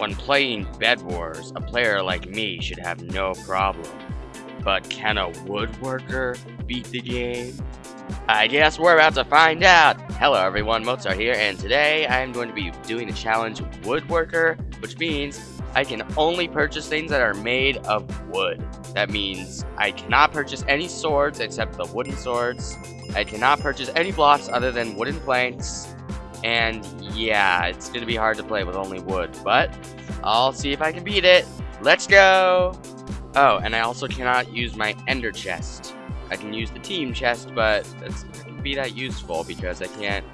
When playing Bed Wars, a player like me should have no problem. But can a woodworker beat the game? I guess we're about to find out! Hello everyone, Mozart here, and today I am going to be doing a challenge Woodworker, which means I can only purchase things that are made of wood. That means I cannot purchase any swords except the wooden swords. I cannot purchase any blocks other than wooden planks. And yeah, it's going to be hard to play with only wood, but I'll see if I can beat it. Let's go! Oh, and I also cannot use my ender chest. I can use the team chest, but it's not going to be that useful because I can't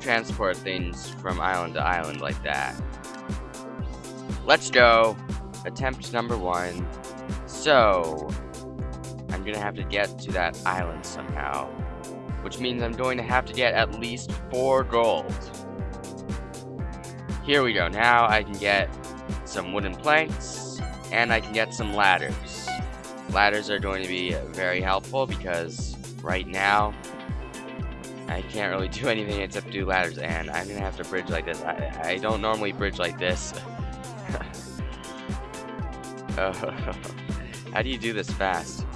transport things from island to island like that. Let's go. Attempt number one. So, I'm going to have to get to that island somehow. Which means I'm going to have to get at least four gold. Here we go. Now I can get some wooden planks, and I can get some ladders. Ladders are going to be very helpful because right now I can't really do anything except do ladders, and I'm gonna have to bridge like this. I, I don't normally bridge like this. oh, how do you do this fast?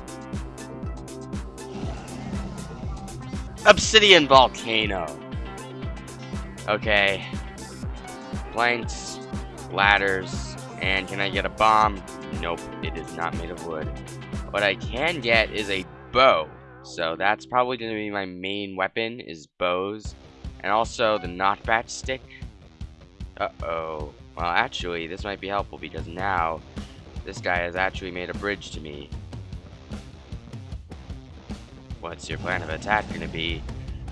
Obsidian Volcano. Okay. Planks, ladders, and can I get a bomb? Nope, it is not made of wood. What I can get is a bow. So that's probably going to be my main weapon, is bows. And also the knockback stick. Uh-oh. Well, actually, this might be helpful because now this guy has actually made a bridge to me. What's your plan of attack gonna be?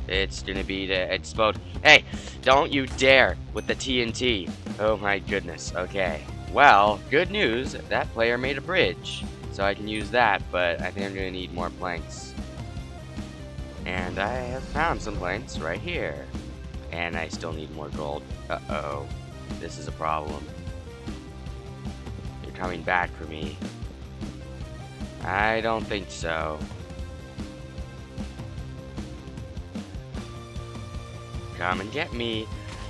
It's gonna be to explode. Hey, don't you dare with the TNT. Oh my goodness. Okay. Well, good news. That player made a bridge. So I can use that, but I think I'm gonna need more planks. And I have found some planks right here. And I still need more gold. Uh-oh. This is a problem. You're coming back for me. I don't think so. Come and get me.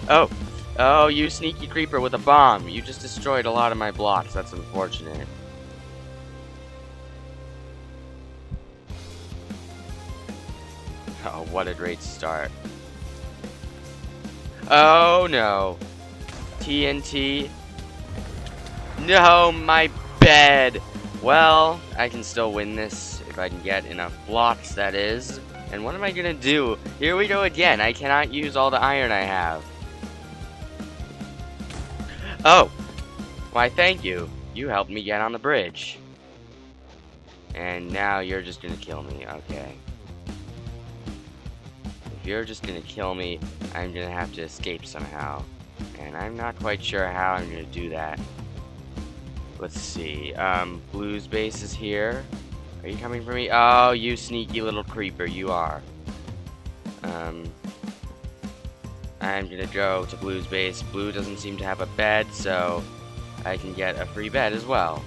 Oh! Oh, you sneaky creeper with a bomb. You just destroyed a lot of my blocks. That's unfortunate. Oh, what a great start. Oh, no. TNT. No, my bed. Well, I can still win this if I can get enough blocks, that is. And what am I gonna do? Here we go again. I cannot use all the iron I have. Oh. Why, thank you. You helped me get on the bridge. And now you're just gonna kill me. Okay. If you're just gonna kill me, I'm gonna have to escape somehow. And I'm not quite sure how I'm gonna do that. Let's see. Um, Blue's base is here. Are you coming for me? Oh, you sneaky little creeper, you are. Um, I'm gonna go to Blue's base. Blue doesn't seem to have a bed, so I can get a free bed as well.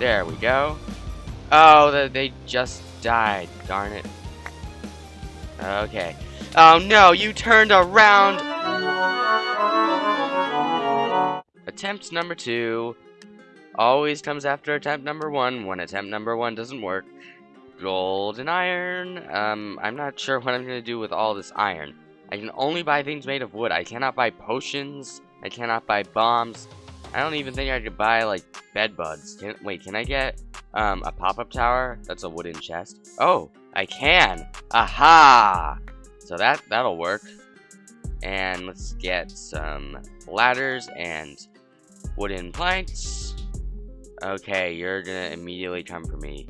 There we go. Oh, they just died. Darn it. Okay. Oh no, you turned around! Attempt number two always comes after attempt number one when attempt number one doesn't work. Gold and iron. Um, I'm not sure what I'm going to do with all this iron. I can only buy things made of wood. I cannot buy potions. I cannot buy bombs. I don't even think I could buy, like, bed bugs. Can, wait, can I get um, a pop-up tower? That's a wooden chest. Oh, I can. Aha! So that, that'll work. And let's get some ladders and wooden planks. Okay, you're gonna immediately come for me.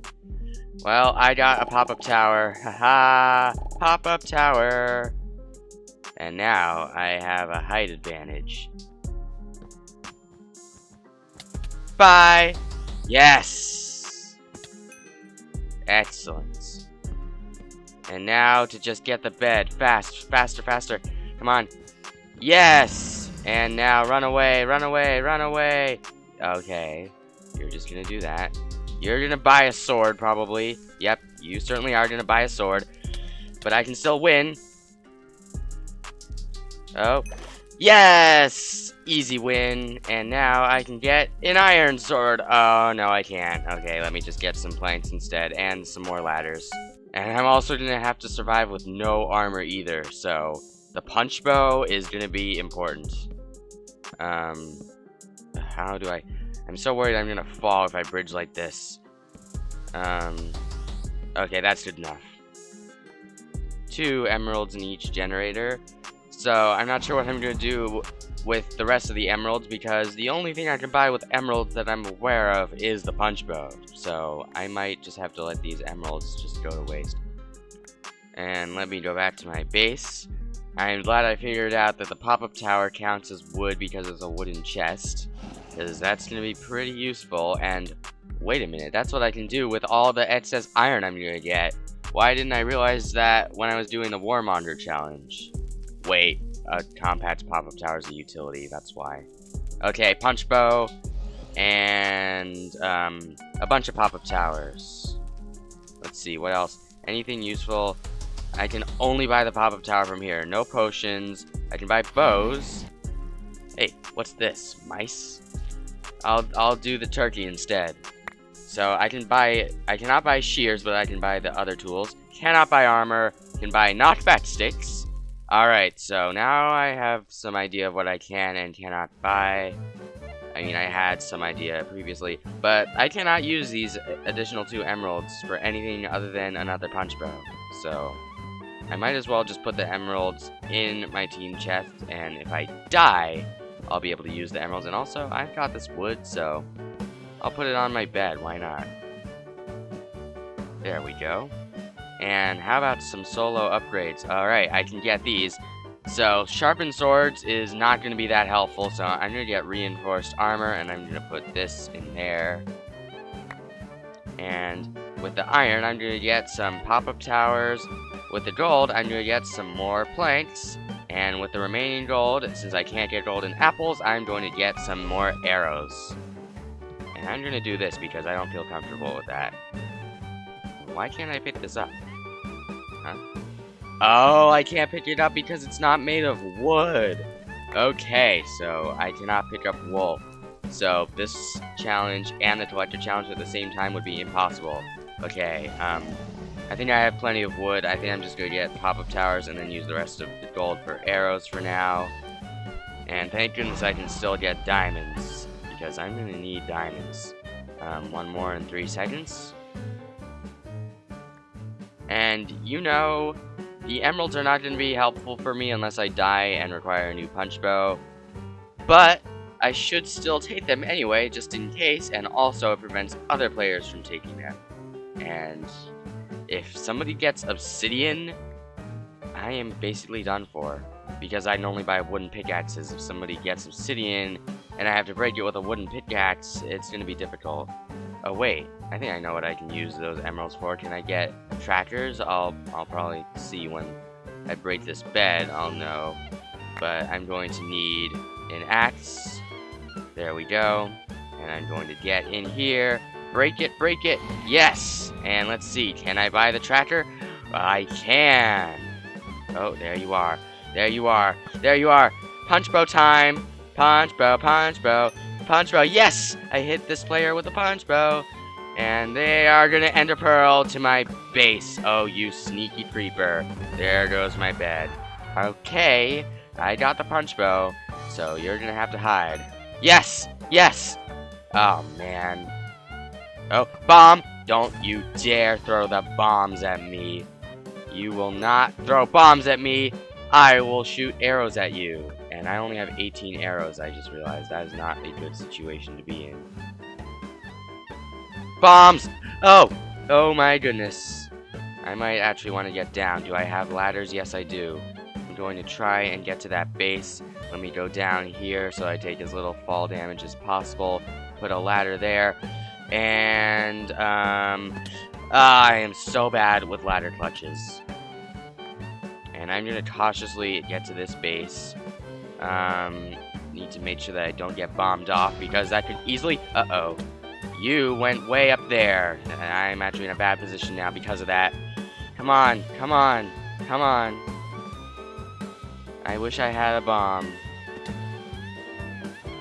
Well, I got a pop-up tower. Haha! Pop-up tower! And now I have a height advantage. Bye! Yes! Excellent. And now to just get the bed. Fast, faster, faster. Come on. Yes! And now run away, run away, run away. Okay. You're just gonna do that. You're gonna buy a sword, probably. Yep, you certainly are gonna buy a sword. But I can still win. Oh. Yes! easy win, and now I can get an iron sword. Oh, no, I can't. Okay, let me just get some planks instead, and some more ladders. And I'm also gonna have to survive with no armor either, so the punch bow is gonna be important. Um, how do I... I'm so worried I'm gonna fall if I bridge like this. Um, okay, that's good enough. Two emeralds in each generator. So, I'm not sure what I'm gonna do with the rest of the emeralds because the only thing I can buy with emeralds that I'm aware of is the punch bow. So I might just have to let these emeralds just go to waste. And let me go back to my base. I'm glad I figured out that the pop-up tower counts as wood because it's a wooden chest. Because that's going to be pretty useful. And wait a minute, that's what I can do with all the excess iron I'm going to get. Why didn't I realize that when I was doing the Warmonger challenge? Wait, a compact pop-up tower is a utility, that's why. Okay, punch bow, and um, a bunch of pop-up towers. Let's see, what else? Anything useful? I can only buy the pop-up tower from here. No potions. I can buy bows. Hey, what's this? Mice? I'll I'll do the turkey instead. So I can buy I cannot buy shears, but I can buy the other tools. Cannot buy armor. Can buy knockback sticks. Alright, so now I have some idea of what I can and cannot buy. I mean, I had some idea previously, but I cannot use these additional two emeralds for anything other than another punch bow. So, I might as well just put the emeralds in my team chest, and if I die, I'll be able to use the emeralds. And also, I've got this wood, so I'll put it on my bed. Why not? There we go. And how about some solo upgrades? Alright, I can get these. So, sharpened swords is not going to be that helpful, so I'm going to get reinforced armor, and I'm going to put this in there. And with the iron, I'm going to get some pop-up towers. With the gold, I'm going to get some more planks. And with the remaining gold, since I can't get golden apples, I'm going to get some more arrows. And I'm going to do this because I don't feel comfortable with that. Why can't I pick this up? Huh? Oh, I can't pick it up because it's not made of wood. Okay, so I cannot pick up wool. So this challenge and the collector challenge at the same time would be impossible. Okay, um, I think I have plenty of wood. I think I'm just going to get pop-up towers and then use the rest of the gold for arrows for now. And thank goodness I can still get diamonds, because I'm going to need diamonds. Um, one more in three seconds. And you know, the emeralds are not going to be helpful for me unless I die and require a new punch bow. But I should still take them anyway, just in case, and also it prevents other players from taking them. And if somebody gets obsidian, I am basically done for. Because I only buy wooden pickaxes. If somebody gets obsidian, and I have to break it with a wooden pickaxe, it's going to be difficult. Oh wait, I think I know what I can use those emeralds for. Can I get trackers? I'll I'll probably see when I break this bed, I'll know. But I'm going to need an axe. There we go. And I'm going to get in here. Break it, break it. Yes! And let's see, can I buy the tracker? I can. Oh, there you are. There you are. There you are. Punch bow time. Punch bow, punch bow. Punch bow. Yes! I hit this player with a punch bow. And they are gonna ender pearl to my base. Oh, you sneaky creeper. There goes my bed. Okay, I got the punch bow, so you're gonna have to hide. Yes! Yes! Oh, man. Oh, bomb! Don't you dare throw the bombs at me. You will not throw bombs at me. I will shoot arrows at you. And I only have 18 arrows, I just realized. That is not a good situation to be in. Bombs! Oh! Oh my goodness. I might actually want to get down. Do I have ladders? Yes, I do. I'm going to try and get to that base. Let me go down here so I take as little fall damage as possible. Put a ladder there. And, um... I am so bad with ladder clutches. And I'm to cautiously get to this base. Um, need to make sure that I don't get bombed off because that could easily... Uh-oh. You went way up there. And I'm actually in a bad position now because of that. Come on, come on, come on. I wish I had a bomb.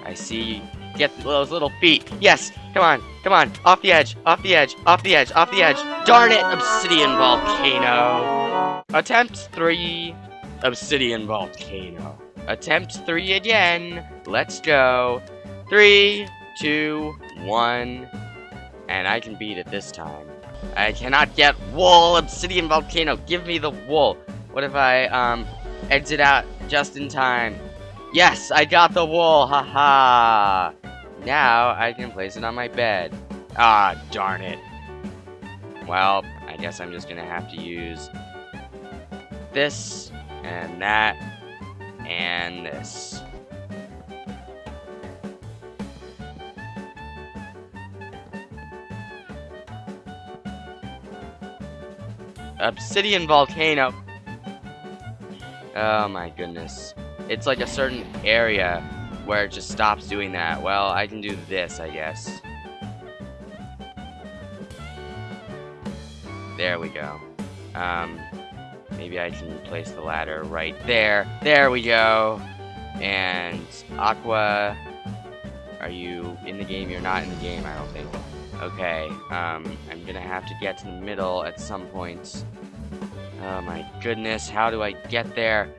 I see. Get those little feet. Yes, come on, come on. Off the edge, off the edge, off the edge, off the edge. Darn it, Obsidian Volcano. Attempt three, Obsidian Volcano. Attempt three again. Let's go. Three, two, one. And I can beat it this time. I cannot get wool, Obsidian Volcano. Give me the wool. What if I, um, exit out just in time? Yes, I got the wool. Haha. Now I can place it on my bed. Ah, darn it. Well, I guess I'm just gonna have to use this and that and this. Obsidian Volcano. Oh my goodness. It's like a certain area where it just stops doing that. Well, I can do this, I guess. There we go. Um, maybe I can place the ladder right there. There we go. And Aqua, are you in the game? You're not in the game, I don't think. Okay, um, I'm gonna have to get to the middle at some point. Oh my goodness, how do I get there?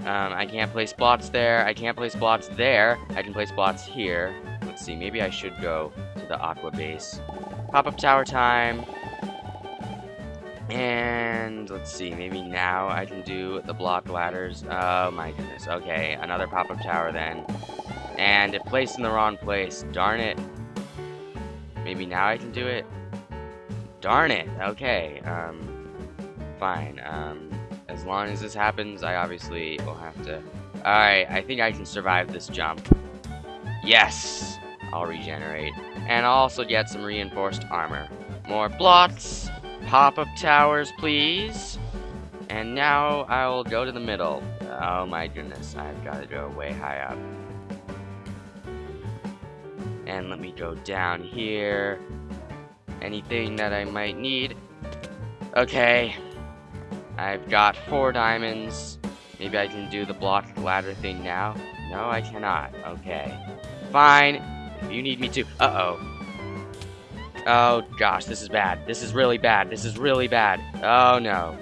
Um, I can't place blocks there. I can't place blocks there. I can place blocks here. Let's see, maybe I should go to the Aqua base. Pop-up tower time. And let's see, maybe now I can do the block ladders. Oh my goodness. Okay, another pop-up tower then. And it placed in the wrong place. Darn it. Maybe now I can do it? Darn it. Okay. Um, fine. Um, as long as this happens, I obviously will have to... Alright, I think I can survive this jump. Yes! I'll regenerate. And I'll also get some reinforced armor. More blocks. Pop-up towers, please. And now I'll go to the middle. Oh my goodness, I've got to go way high up. And let me go down here. Anything that I might need. Okay. I've got four diamonds. Maybe I can do the block ladder thing now. No, I cannot. Okay. Fine. If you need me to. Uh-oh. Oh, gosh. This is bad. This is really bad. This is really bad. Oh, no.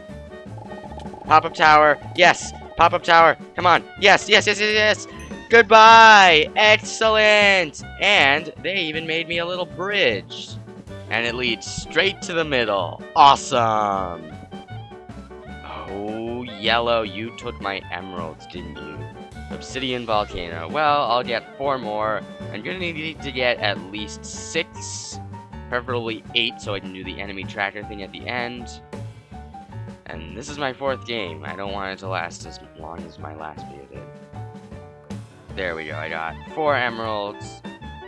Pop-up tower. Yes. Pop-up tower. Come on. Yes, yes, yes, yes, yes. Goodbye! Excellent! And they even made me a little bridge. And it leads straight to the middle. Awesome! Oh, yellow, you took my emeralds, didn't you? Obsidian Volcano. Well, I'll get four more. I'm gonna need to get at least six, preferably eight, so I can do the enemy tracker thing at the end. And this is my fourth game. I don't want it to last as long as my last video did. There we go, I got four emeralds.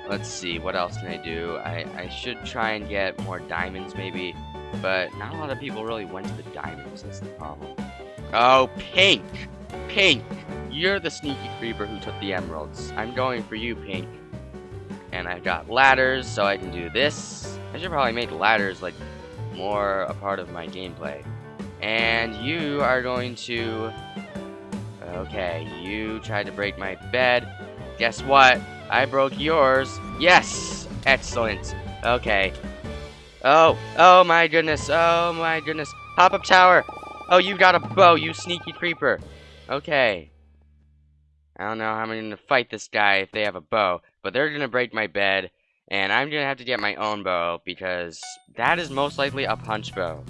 Let's see, what else can I do? I, I should try and get more diamonds maybe, but not a lot of people really went to the diamonds, that's the problem. Oh, Pink! Pink! You're the sneaky creeper who took the emeralds. I'm going for you, Pink. And I got ladders, so I can do this. I should probably make ladders, like, more a part of my gameplay. And you are going to Okay, you tried to break my bed. Guess what? I broke yours. Yes! Excellent. Okay. Oh, oh my goodness, oh my goodness. Pop-up tower! Oh, you got a bow, oh, you sneaky creeper. Okay. I don't know how I'm going to fight this guy if they have a bow, but they're going to break my bed, and I'm going to have to get my own bow, because that is most likely a punch bow.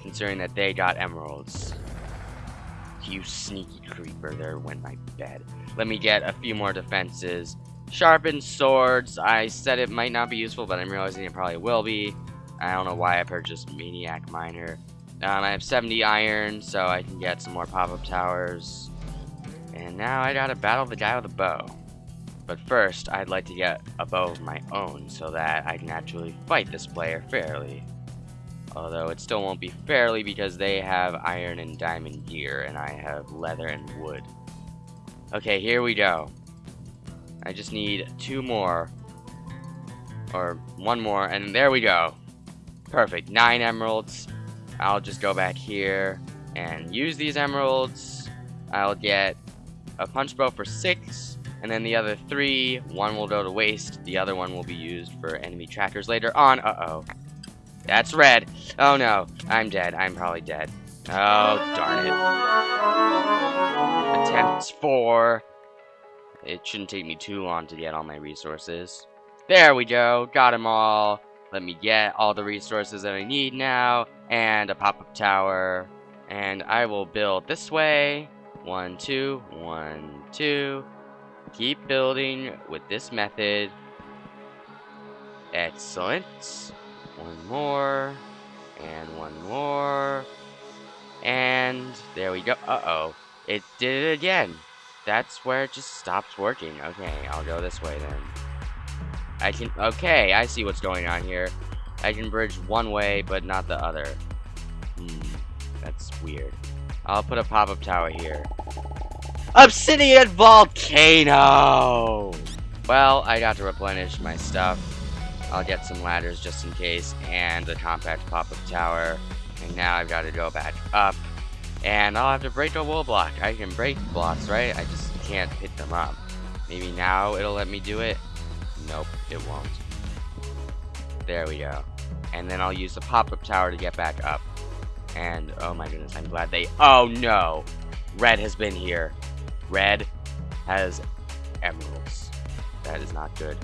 Considering that they got emeralds. You sneaky creeper, there went my bed. Let me get a few more defenses. Sharpened swords, I said it might not be useful, but I'm realizing it probably will be. I don't know why I purchased Maniac Miner. Um, I have 70 iron, so I can get some more pop-up towers. And now I gotta battle the guy with a bow. But first, I'd like to get a bow of my own, so that I can actually fight this player fairly. Although it still won't be fairly because they have iron and diamond gear and I have leather and wood. Okay, here we go. I just need two more. Or one more, and there we go. Perfect, nine emeralds. I'll just go back here and use these emeralds. I'll get a punch bow for six, and then the other three, one will go to waste, the other one will be used for enemy trackers later on. Uh-oh. That's red. Oh no, I'm dead. I'm probably dead. Oh, darn it. Attempts four. It shouldn't take me too long to get all my resources. There we go. Got them all. Let me get all the resources that I need now. And a pop-up tower. And I will build this way. One, two, one, two. Keep building with this method. Excellent. One more. And one more. And there we go. Uh-oh. It did it again. That's where it just stops working. Okay, I'll go this way then. I can... Okay, I see what's going on here. I can bridge one way, but not the other. Hmm, that's weird. I'll put a pop-up tower here. Obsidian Volcano! Well, I got to replenish my stuff. I'll get some ladders just in case, and the compact pop-up tower. And now I've got to go back up. And I'll have to break a wool block. I can break blocks, right? I just can't pick them up. Maybe now it'll let me do it? Nope, it won't. There we go. And then I'll use the pop-up tower to get back up. And, oh my goodness, I'm glad they... Oh no! Red has been here. Red has emeralds. That is not good.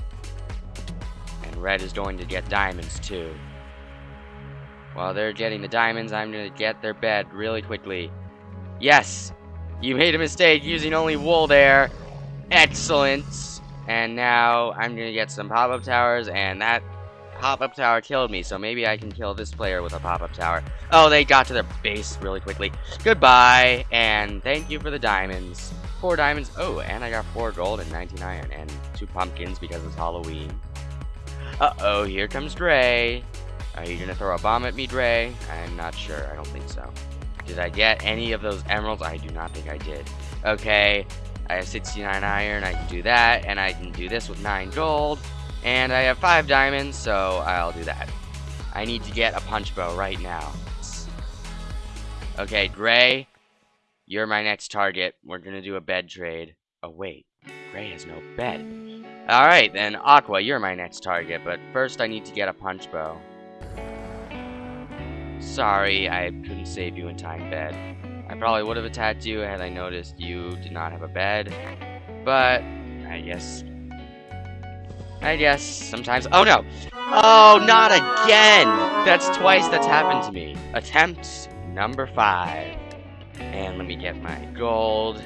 And red is going to get diamonds too. While they're getting the diamonds, I'm going to get their bed really quickly. Yes! You made a mistake using only wool there. Excellent. And now I'm going to get some pop-up towers, and that pop-up tower killed me, so maybe I can kill this player with a pop-up tower. Oh, they got to their base really quickly. Goodbye, and thank you for the diamonds. Four diamonds. Oh, and I got four gold and 19 iron, and two pumpkins because it's Halloween. Uh-oh, here comes Dre. Uh, Are you gonna throw a bomb at me, Dre? I'm not sure. I don't think so. Did I get any of those emeralds? I do not think I did. Okay, I have 69 iron. I can do that, and I can do this with 9 gold. And I have 5 diamonds, so I'll do that. I need to get a punch bow right now. Okay, Gray, you're my next target. We're gonna do a bed trade. Oh, wait. Gray has no bed. Alright, then Aqua, you're my next target, but first I need to get a punch bow. Sorry, I couldn't save you in time, bed. I probably would have attacked you had I noticed you did not have a bed. But, I guess... I guess sometimes... Oh, no! Oh, not again! That's twice that's happened to me. Attempt number five. And let me get my gold.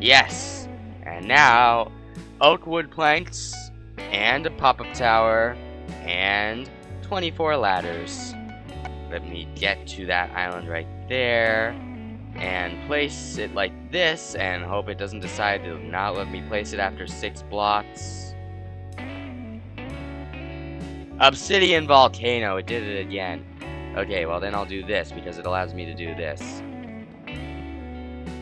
Yes! And now, oak wood planks, and a pop-up tower, and 24 ladders. Let me get to that island right there and place it like this and hope it doesn't decide to not let me place it after six blocks. Obsidian Volcano, it did it again. Okay, well then I'll do this because it allows me to do this.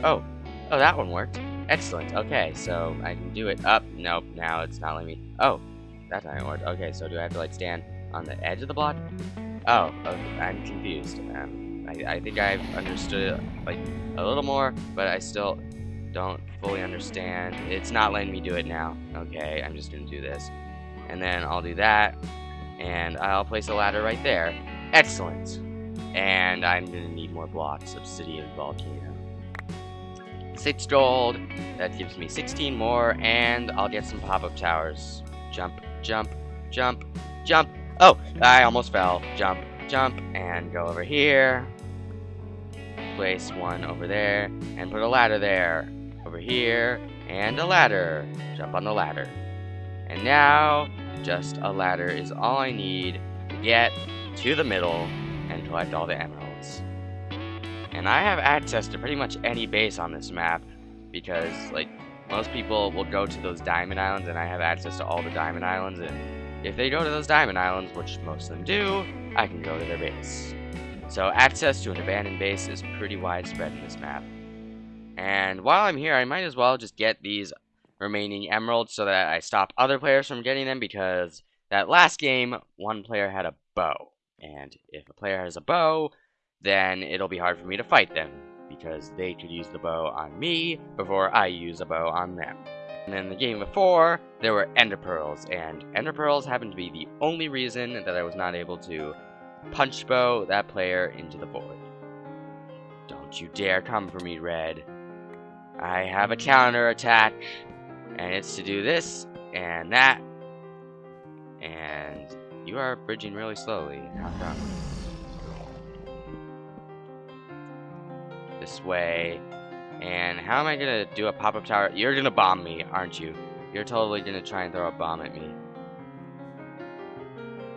Oh, oh that one worked. Excellent, okay, so I can do it up. Nope, now it's not letting me. Oh, that time it worked. Okay, so do I have to like stand on the edge of the block? Oh, I'm confused. Um, I, I think I've understood like, a little more, but I still don't fully understand. It's not letting me do it now. Okay, I'm just gonna do this. And then I'll do that, and I'll place a ladder right there. Excellent. And I'm gonna need more blocks. Obsidian Volcano. Six gold. That gives me 16 more, and I'll get some pop-up towers. Jump, jump, jump, jump. Oh, I almost fell. Jump, jump, and go over here. Place one over there, and put a ladder there. Over here, and a ladder. Jump on the ladder. And now, just a ladder is all I need to get to the middle and collect all the emeralds. And I have access to pretty much any base on this map, because, like, most people will go to those diamond islands, and I have access to all the diamond islands, and if they go to those diamond islands, which most of them do, I can go to their base. So access to an abandoned base is pretty widespread in this map. And while I'm here, I might as well just get these remaining emeralds so that I stop other players from getting them because that last game, one player had a bow. And if a player has a bow, then it'll be hard for me to fight them because they could use the bow on me before I use a bow on them. And in the game before, there were ender pearls, and ender pearls happened to be the only reason that I was not able to punch bow that player into the void. Don't you dare come for me, Red. I have a counter attack, and it's to do this and that, and you are bridging really slowly. How come? This way, and how am I gonna do a pop-up tower? You're gonna bomb me, aren't you? You're totally gonna try and throw a bomb at me.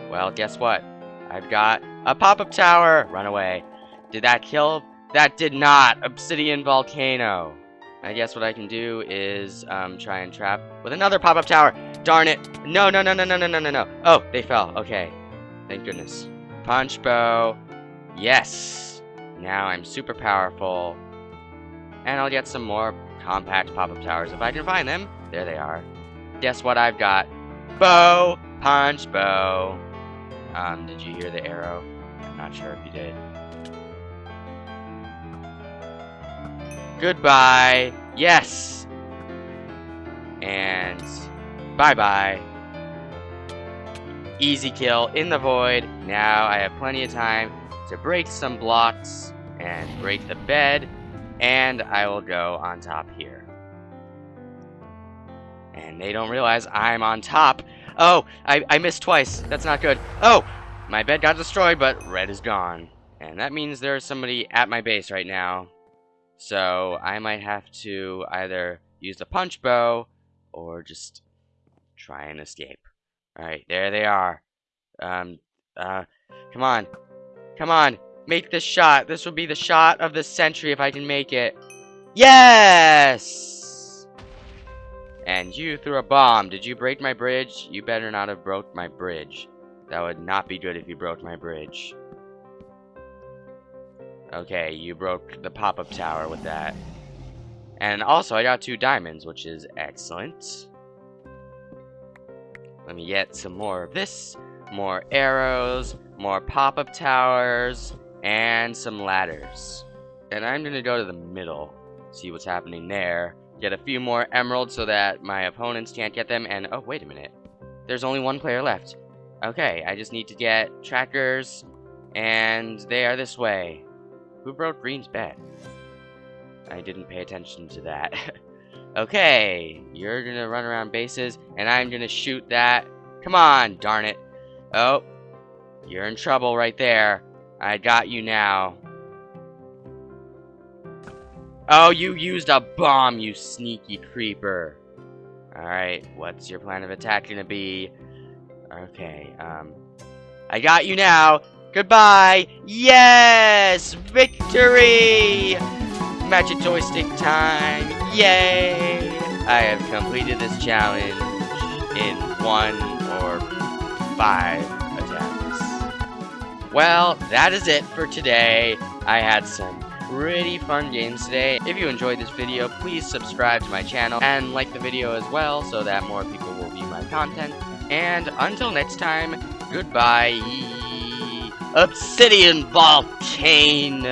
Well, guess what? I've got a pop-up tower! Run away. Did that kill? That did not! Obsidian Volcano! I guess what I can do is um, try and trap with another pop-up tower. Darn it! No, no, no, no, no, no, no, no, no. Oh, they fell. Okay. Thank goodness. Punch bow. Yes! Now I'm super powerful. And I'll get some more compact pop-up towers if I can find them. There they are. Guess what I've got? Bow! Punch bow. Um, did you hear the arrow? I'm not sure if you did. Goodbye. Yes. And bye-bye. Easy kill in the void. Now I have plenty of time to break some blocks and break the bed. And I will go on top here. And they don't realize I'm on top. Oh, I, I missed twice. That's not good. Oh, my bed got destroyed, but red is gone. And that means there's somebody at my base right now. So I might have to either use the punch bow or just try and escape. Alright, there they are. Um, uh, come on. Come on. Make this shot. This will be the shot of the century if I can make it. Yes! And you threw a bomb. Did you break my bridge? You better not have broke my bridge. That would not be good if you broke my bridge. Okay, you broke the pop-up tower with that. And also, I got two diamonds, which is excellent. Let me get some more of this. More arrows, more pop-up towers, and some ladders. And I'm going to go to the middle, see what's happening there. Get a few more emeralds so that my opponents can't get them. And, oh, wait a minute. There's only one player left. Okay, I just need to get trackers, and they are this way. Who broke Green's bed? I didn't pay attention to that. okay, you're gonna run around bases, and I'm gonna shoot that. Come on, darn it. Oh, you're in trouble right there. I got you now. Oh, you used a bomb, you sneaky creeper. Alright, what's your plan of attack gonna be? Okay, um... I got you now! Goodbye! Yes! Victory! Magic joystick time! Yay! I have completed this challenge in one or five. Well, that is it for today. I had some pretty fun games today. If you enjoyed this video, please subscribe to my channel and like the video as well so that more people will view my content. And until next time, goodbye. Obsidian Volcano.